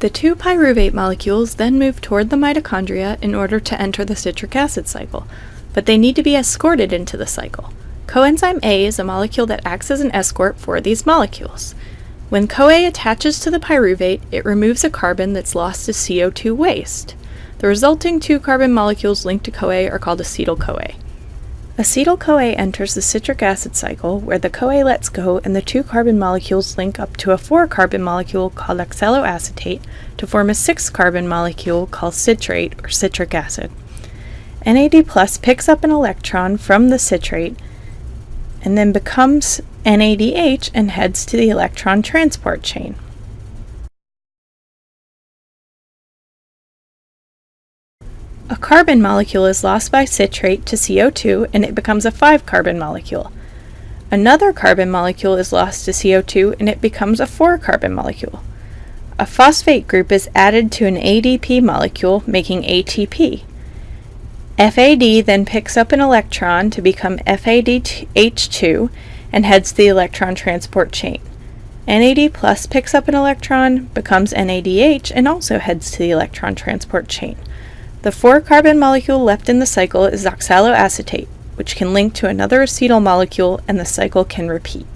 The two pyruvate molecules then move toward the mitochondria in order to enter the citric acid cycle, but they need to be escorted into the cycle. Coenzyme A is a molecule that acts as an escort for these molecules. When CoA attaches to the pyruvate, it removes a carbon that's lost as CO2 waste. The resulting two carbon molecules linked to CoA are called acetyl-CoA. Acetyl-CoA enters the citric acid cycle where the CoA lets go and the two carbon molecules link up to a four carbon molecule called oxaloacetate to form a six carbon molecule called citrate or citric acid. NAD plus picks up an electron from the citrate and then becomes NADH and heads to the electron transport chain. A carbon molecule is lost by citrate to CO2 and it becomes a 5-carbon molecule. Another carbon molecule is lost to CO2 and it becomes a 4-carbon molecule. A phosphate group is added to an ADP molecule, making ATP. FAD then picks up an electron to become FADH2 and heads the electron transport chain. NAD plus picks up an electron, becomes NADH, and also heads to the electron transport chain. The four-carbon molecule left in the cycle is oxaloacetate, which can link to another acetyl molecule and the cycle can repeat.